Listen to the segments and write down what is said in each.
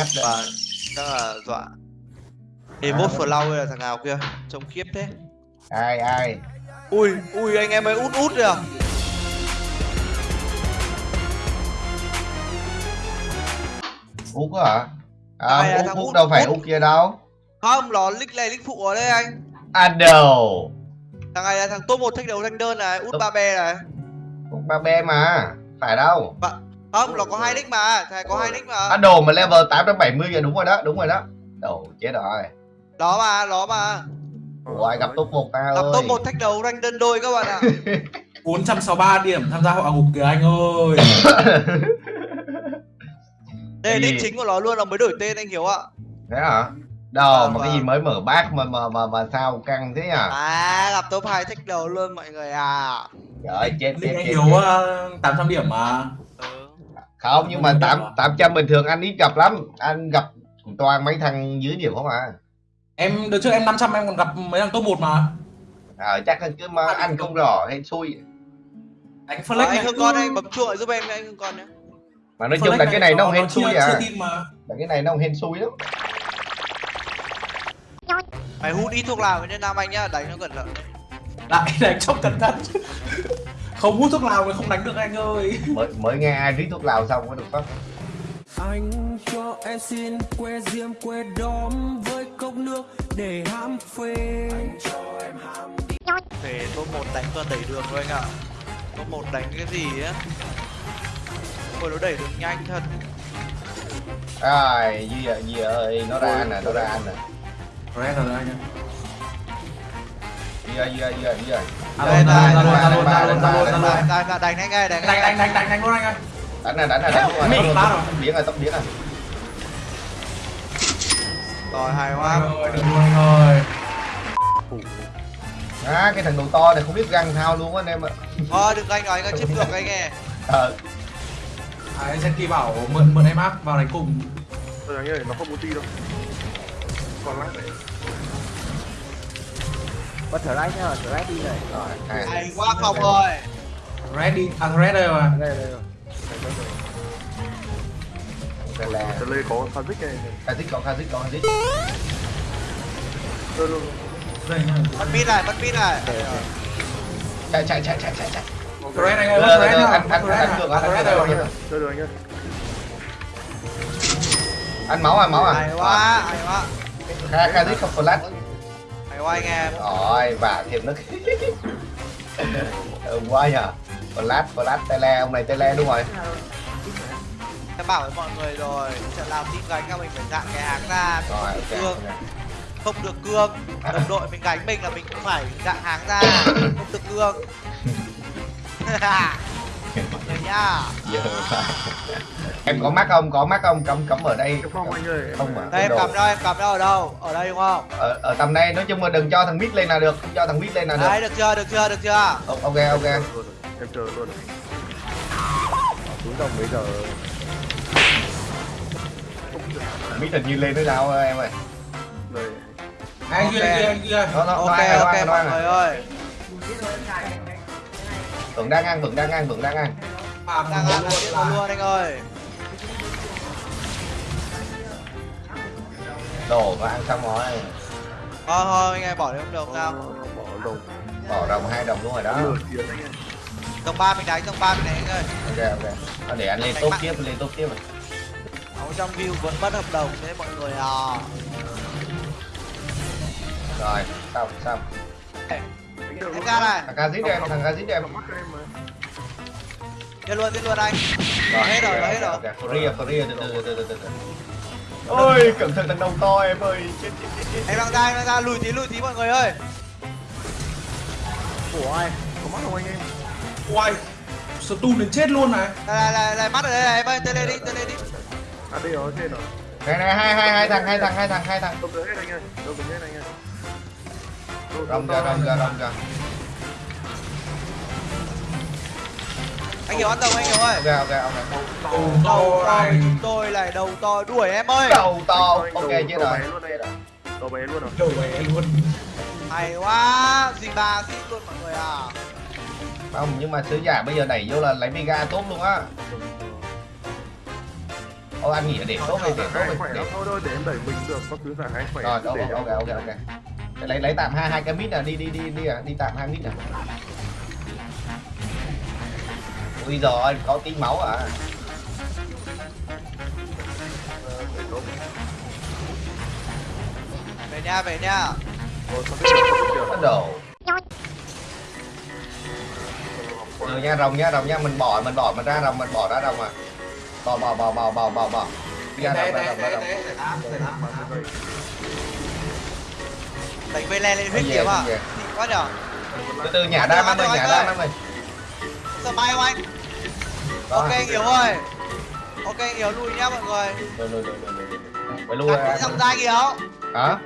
hát đấy. và chắc là dọa. Thì một flower là thằng nào kia? Trông khiếp thế. Ai ai? Ui ui anh em ấy út út rồi à út hả? Ai à, là út, thằng út Út? đâu phải Út. út kia đâu. Không nó lích này lích phụ ở đây anh. À đầu thằng này là thằng top một thách đấu thanh đơn này út ba be này. Út ba be mà phải đâu không nó có hai nick mà này có hai nick mà. À đồ mà level 870 giờ đúng rồi đó đúng rồi đó. Đồ chết rồi. Đó mà đó mà. Ủa ai gặp top một ta gặp top một thách đấu rank đơn đôi các bạn ạ. 463 điểm tham gia họ ngục kìa anh ơi. Đây là gì? nick chính của nó luôn nó mới đổi tên anh hiểu ạ. Thế hả? Đâu Vâng, mà cái gì vâng. mới mở bát mà mà mà mà sao căng thế à à gặp top hai thách đấu luôn mọi người à. Trời chết chết anh uh, 800 điểm mà. Không nhưng mà Không tám à? tám trăm bình thường anh ít gặp lắm. Anh gặp toàn mấy thằng dưới điểm không à? Em đợt trước em 500 em còn gặp mấy thằng top 1 mà. Ờ chắc là cứ mà anh không rõ hay xui. Anh flex anh này. hương con anh bấm chuộng giúp em anh hương con nhé mà nói chung là cái này nó hên xui à. là cái này nó hên xui lắm. Mày hút ít thuốc lào với nam anh nhá đánh nó cẩn thận. Lại đánh trong cẩn thận Không hút thuốc lào thì không đánh được anh ơi. Mới mới nghe ai rít thuốc lào xong có được không? Anh cho em xin que diêm que đóm với cốc nước để ham phê. Về top một đánh toàn đẩy đường thôi anh ạ. Top một đánh cái gì á? Ôi nó đẩy đường nhanh thật. Ai gì à, gì ơi nó ra anh nè nó ra anh nè Red rồi. anh ơi gì à, gì à. Alo, alo, alo, alo, alo, alo, đánh nhanh ngay đánh Đánh đánh đánh đánh đánh luôn anh ơi. đánh này đánh này đánh rồi Mình bắt rồi. biến rồi tốc biến rồi. Rồi hài Anh hoa ơi, được luôn anh ơi. À cái thằng đầu to này không biết găng thao luôn á anh em ạ. Ờ đừng anh nói anh chết ngược anh nghe. Ờ. À, anh Zenki bảo mượn mượn em áp vào đánh cùng. Tôi đánh ơi, nó không ulti đâu. Còn lát đấy Thở right nhá, thở right đi này. rồi hai hay quá không ơi. Red đi, à Red đây mà Đây đây rồi. đây là Tờ lê có Kazik này Kazik có Kazik có Kazik Tôi luôn mất pin này mất pin này. Chạy chạy chạy chạy chạy chạy. Red anh ơi, bắt bắt anh Red anh à, được bắt Red được rồi. Chơi được. Anh ơi anh máu à máu à? Hay quá hay quá. Ka- Kazik không flash quá anh em. Rồi và thêm nữa ừ, quá nhờ. Flash flash tele ông này tele đúng rồi. Em bảo với mọi người rồi trận làm team gánh các mình phải dạng cái hàng ra rồi ok cương. không được cương. Đồng đội mình gánh mình là mình cũng phải dạng hàng ra không được cương. Mọi người nhá. Phải. Em có mắt không? Có mắt không? Cắm cắm ở đây. Không anh ơi. Không mà. Đây em cầm đâu em cầm đâu ở đâu? Ở đây đúng không? Ở, ở tầm đây. Nói chung là đừng cho thằng mid lên là được. Không cho thằng mid lên là được. Đấy được chưa? Được chưa? Được chưa? Ok ok. Em chờ luôn. Xuống đồng bây giờ. mid hình như lên tới nào em ơi? Đây. Anh kia, anh kia, nó nó ok ok mọi người ơi. Vẫn đang ăn vẫn đang ăn vẫn đang ăn. Đang ăn luôn anh ơi đồ nó ăn xong rồi. Thôi thôi anh em bỏ đi không được sao. Bỏ lồng bỏ đồng hai đồng luôn rồi đó. Tầng ba mình đánh tầng ba mình đánh anh ơi. Ok ok. Thôi để anh lên tốt tiếp lên tốt tiếp. Ở trong view vẫn mất hợp đồng thế mọi người à. Rồi xong xong. Luôn ra này. Thằng Kazit em thằng Nó mắc em. Giết luôn giết luôn anh. Rồi hết rồi hết rồi Korea từ từ từ từ từ từ ôi cẩn thận thằng đầu to em ơi. Chết chết chết chết. Em đang ra em đang ra. Lùi tí lùi tí mọi người ơi. Của ai? Có mắc không anh em? Uầy Stun đến chết luôn này. Này này này, này mắt ở đây này em ơi tele đi tele đi. À đây rồi trên rồi. Này này hai hai hai thằng hai thằng hai thằng hai thằng. Đâu tới hết anh ơi Đâu tới hết anh ơi. Đâu ra rong ra rong ra anh hiểu ăn đồng anh hiểu ơi? Ok ok ok Đầu đầu to. này chúng tôi này đầu to. Đuổi em ơi. Đầu to. Ok đầu- chết đầu rồi bé luôn đây Đầu bé luôn rồi. Đầu bé luôn. Hay quá. Gì ba xít luôn mọi người à? Không nhưng mà sứ giả bây giờ đẩy vô là lấy mega tốt luôn á. Ô anh nghỉ để tốt đi để tốt đi khỏe để thôi thôi để em đẩy mình được có thứ giải hai khỏe. Rồi cứ để ok ok. Ok lấy lấy tạm hai hai cái mít nè. Đi đi đi đi à, đi tạm hai mít ui rồi có tí máu à? Về nha về nha. Bắt đầu. Rồi nha rồng nha rồng nha mình bỏ mình bỏ mình ra rồng mình bỏ ra rồng à. Bỏ bỏ bỏ bỏ bỏ bỏ bỏ. Đi ra rồng ra rồng ra rồng. đánh vây le lên huyết kiếm à quá nhở từ từ nhả ra năm ơi nhả ra năm ơi. Giờ mai không anh. Ok anh hiểu rồi ok anh hiểu lùi nhá mọi người. rồi rồi rồi rồi phải lui gạt ra cái giọng ra anh hả?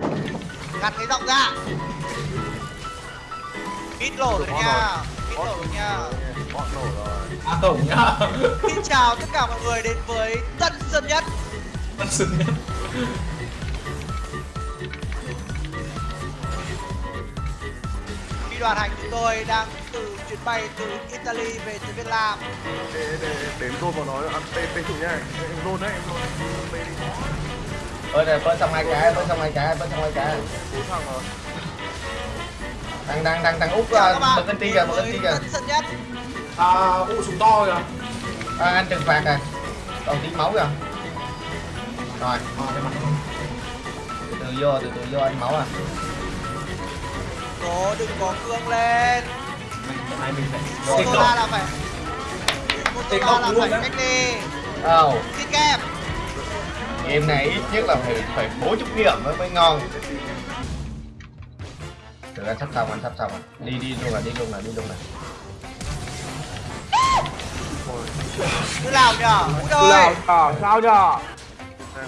Gạt cái giọng ra. Ít lổ rồi nha. ít lổ rồi nha. Bọn nổ rồi. À tổng nhá. xin chào tất cả mọi người đến với tân sơn nhất. Tân Sơn Nhất. Phi đoàn hành chúng tôi đang chuyến bay từ Italy về tới Việt Nam. Để để để em vào nói ăn tê tê chủ nha. Em rôn đấy em rôn. Tê đi. Bơi này bơi xong hai cái bơi xong hai cái bơi xong hai cái. Cố thằng rồi đang đang đang đang úp Chào các uh, bạn. bật cân ti kìa bật cân ti kìa. À, u súng to kìa. à, anh trừng phạt à. Còn tí máu kìa. Rồi. Từ từ vô từ từ vô anh máu à. Cố đừng có cương lên mình phải Motola cộng. là phải Motola cộng là luôn phải cách đi oh, Xin kèm game này ít nhất là phải phải bốn chục điểm mới mới ngon. Từ anh sắp xong anh sắp xong rồi. Đi đi luôn là đi luôn là đi luôn là. Cứ nào nhở? Út Cứ ơi nào à, sao nhờ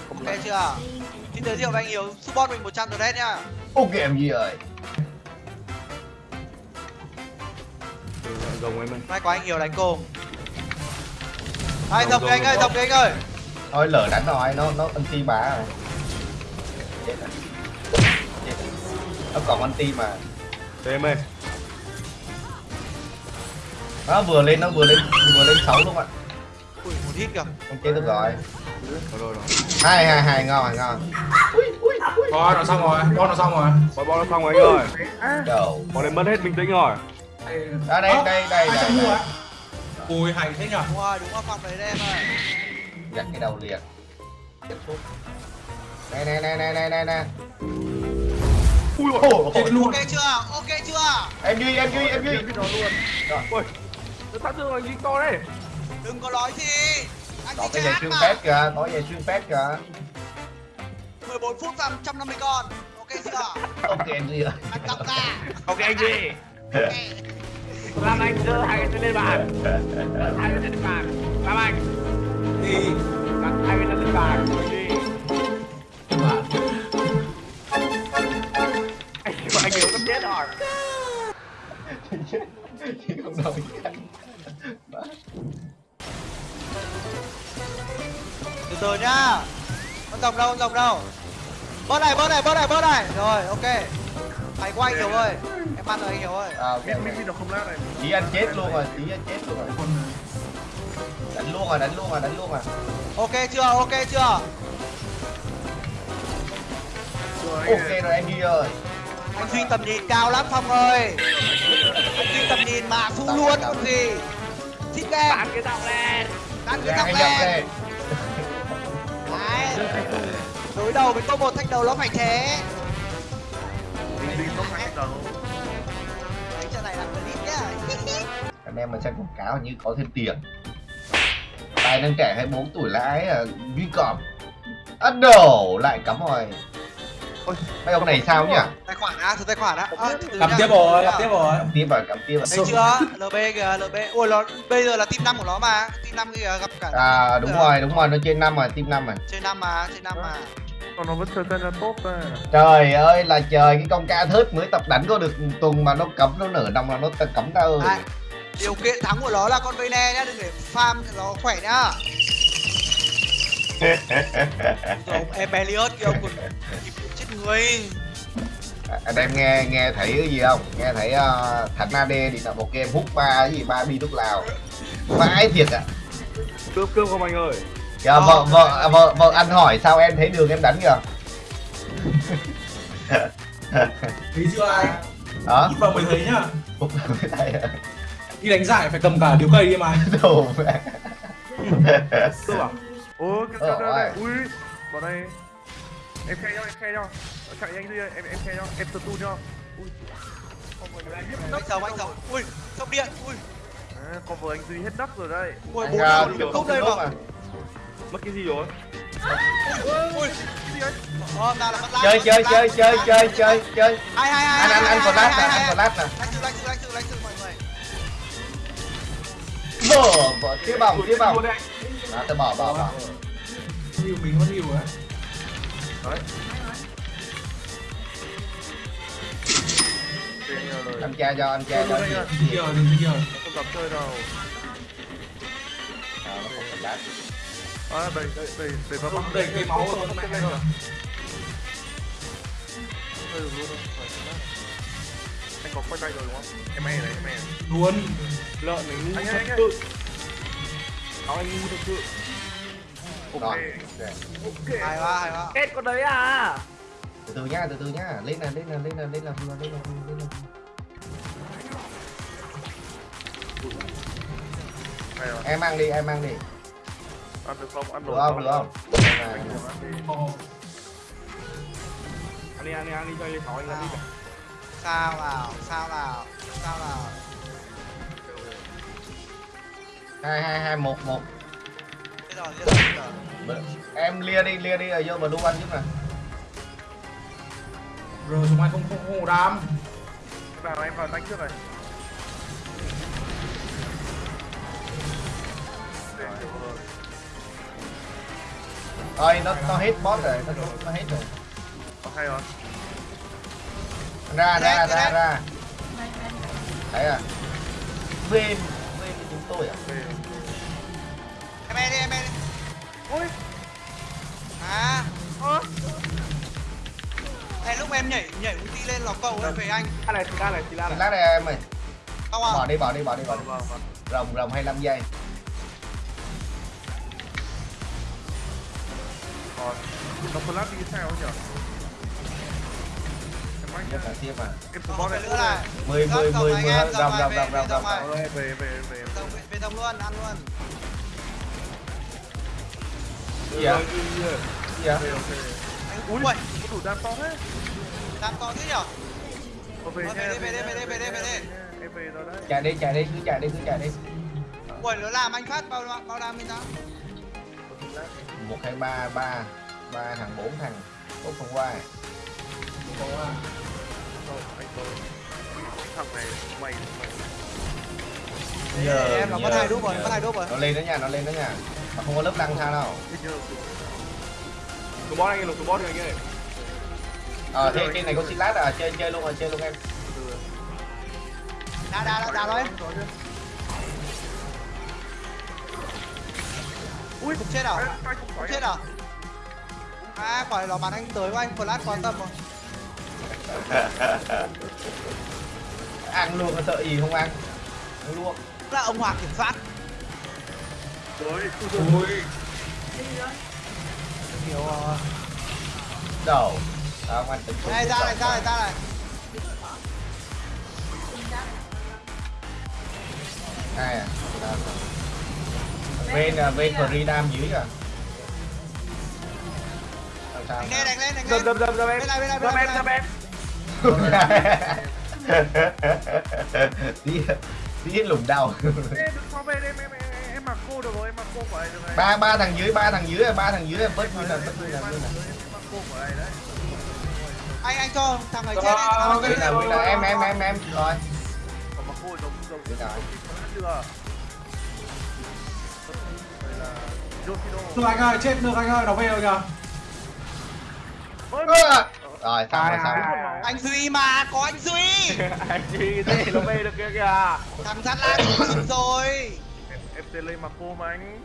không Ok chưa? Xin giới thiệu với anh Hiếu Support mình 100 donate nhá. Ok em gì rồi rồng em ơi May quá anh Hiếu đánh cùng. Đây dọc kìa anh ơi dọc kìa anh ơi. Thôi lỡ đánh rồi nó nó anti bá rồi. Chết rồi chết rồi. nó còn anti mà. Tê em ơi nó vừa lên nó vừa lên vừa lên sáu luôn ạ? Ui một hit kìa. Không chết được rồi. Rồi rồi rồi hai hai hai ngon ngon. Thôi, nó xong rồi. Con nó xong rồi. bọn bọn nó xong rồi anh ơi. Đầu bọn này mất hết bình tĩnh rồi Đây, À, đây, Ơ, đây, đây, đây, đây. á? Ui, hay thế nhở? Đúng rồi đúng rồi phòng đấy đây em ơi giặt cái đầu liền. Này này này này này này này. Ui Ôi, ôi, Chết luôn. Ok chưa? Ok chưa? Em duy em duy em duy nó luôn. Rồi. ui nó thương là dính to đấy. Đừng có nói gì. Anh chỉ cái giày xuyên phép kìa có giày xuyên phép kìa. 14 phút và 150 con. Ok chưa? Ok em duy ơi Anh đọc ra. Ok anh gì Ok làm anh đưa hai cái tên lên bàn. Hai cái tên lên bàn. Làm anh. Đi. đặt hai cái tên lên bàn đi. Mà. anh anh hiểu sắp chết rồi. Không đâu từ từ nhá. Con rồng đâu con rồng đâu? Bớt này bớt này bớt này bớt này. Rồi ok. Hay quá anh hiểu ơi em ăn rồi anh hiểu ơi à, ok, biết biết ok. Tí anh chết luôn rồi tí anh chết luôn rồi. Đánh luôn rồi đánh luôn rồi đánh luôn rồi. Ok chưa ok chưa? Rồi ok rồi em duy ơi. Anh duy tầm nhìn cao lắm phong ơi. Anh duy tầm nhìn mà phu luôn còn gì? Xin em bán cái giọng lên. Ăn cái tóc dọc lên. lên. Đấy. Đối đầu với top một thách đầu nó phải thế anh em mà xem quảng cáo như có thêm tiền. Tài năng trẻ 24 tuổi lãi à, duy cọp. Ắt đổ lại cắm rồi ôi mấy ông này sao nhỉ? Tài khoản á thử tài khoản á. À, nhá. tiếp rồi, gặp tiếp rồi. cắm tiếp vào cắm tiếp vào thấy chưa? Lb kìa lb ui nó bây giờ là team năm của nó mà. Team năm kìa gặp cả à đúng rồi đúng rồi nó trên năm rồi team năm rồi. Trên năm mà trên năm mà. Còn nó vẫn chơi tên là tốt ta trời ơi là trời cái con ca thớt mới tập đánh có được tuần mà nó cấm nó nở năm là nó cấm ta ơi. Điều kiện thắng của nó là con vây ne nhá đừng để farm nó khỏe nhá. Ông em Elliot kia ông còn kịp chết người. Anh em nghe nghe thấy cái gì không? Nghe thấy uh, thằng AD thì là một game hút ba cái gì ba bi thuốc lào vãi thiệt ạ. Cướp cướp không anh ơi? Kìa, vợ vợ vợ vợ ăn hỏi sao em thấy đường em đánh kìa. Thấy chưa ai? Đó ít vào mới thấy nhá đi đánh giải phải cầm cả điếu cây đi mà. Đồ mẹ Tôi bảo ôi cái Ờ, cái này ui vào đây. Em khe cho em khe cho chạy nhanh đi em em khe cho em tự tu cho ui. Anh sống anh sống ui sốc điện. Ui. À, con vừa anh duy hết đất rồi đây ui bốn điểm kiểu không đây mà. mà mất cái gì rồi? Mất lát chơi chơi chơi chơi chơi chơi chơi. Hai hai hai anh anh anh còn lát nè anh còn lát nè mở tiếp vòng tiếp vòng. đấy đó tôi bỏ bỏ bỏ nhiều mình vẫn nhiều á rồi anh cha cho anh cha cho nha. đi kia đừng kia không dám chơi đâu. Đó, nó không cần lát. À đẩy đẩy đẩy đẩy vào băng đầy cây máu rồi không mẹ rồi. được luôn đâu phải lát. Anh có quay tay rồi đúng không? Em e này em e luôn. Lợn này ngu thật sự. Áo anh ngu thật sự. Ok. Ok. ok. Hay quá hay quá. Kết con đấy à? Từ từ nhá từ từ nhá. Lên nè lên nè lên nè lên vừa lên vừa lên rồi. Em mang đi em mang đi. Ăn được không? Ăn được không được không? Ăn đi. Anh đi anh đi. Anh đi sáu anh đi sao nào sao nào sao nào hai hai hai một một. Em lia đi lia đi rồi vô vào đu anh giúp nè. Rồi chúng mày không không không đam vào em vào đánh trước này. Thôi nó nó hết boss rồi nó nó hết rồi. Có hay rồi ra ra ra ra. Thấy à? Bên bên chúng tôi à? Về em em đi em em đi. Ôi à. Ơ. Ê, lúc em nhảy nhảy ulti lên lò cầu ấy về anh. Anh này thì la này thì la này. Lát đây em ơi. Bỏ à. Đi bỏ đi bỏ đi bỏ đi. Vâng vâng vâng. Rồng rồng 25 giây. Còn nó flash đi sao nhỉ nhất là tiếp à còn support một này cái nữa này 10 10 10 10 rồng rồng rồng rồng rồng rồng rồng Rồi, về về về rồng về. Rồng luôn ăn luôn. Gì rồi gì về anh ui có thủ đam to thế. Đang to thế nhở? Ờ, về Ờ, nha về đi, về đi, về đi, về đi, về đi. em về rồi đấy. Chạy đi chạy đi cứ chạy đi cứ chạy đi. Ui nó làm anh phát bao bao đam bên đó một hai ba ba. Ba thằng bốn thằng. Bốn không qua. Có. à. Rồi, thằng này mày giờ em là có hai đúp rồi có hai đúp rồi. Nó lên đó nha nó lên đó nha. Mà không có lớp lăng sao đâu. Tụi boss anh lục tụi boss anh ơi. Ờ thế trên này có xin lát à chơi chơi luôn rồi chơi luôn em. Đá đá đá đá thôi. Ui không chết à? Phải chết à? À quả nó bắn anh tới của anh flash quan tâm rồi ăn luôn có sợ gì không ăn. Ăn luôn. Là ông hoàng kiểm soát. Rồi ui hiểu rồi. Đầu. À, ông ăn tính này ra này ra này ra này. Hai à? À. bên à, bên Freedom dưới à sao sao đánh lên đánh lên đánh lên. em. Bên này, bên này, dầm bên em dầm em tí tí lùng đầu Ê, đừng qua bên em em em em mặc cô được rồi em mặc cô của này được này ba ba thằng dưới ba thằng dưới ba thằng dưới bớt nguyên là bớt nguyên là em nguyên là. Mặc cô của này đấy anh anh cho thằng này chết đấy thằng này chết đấy nguyên là em em em em rồi. Còn mặc cô giống giống chưa được anh ơi chết được anh ơi nó về rồi kìa rồi xong rồi xong rồi. anh duy mà có anh duy. Anh chi thế nó về được kia kìa. Thằng sát lan rồi. Em tên lên mặc cô mà anh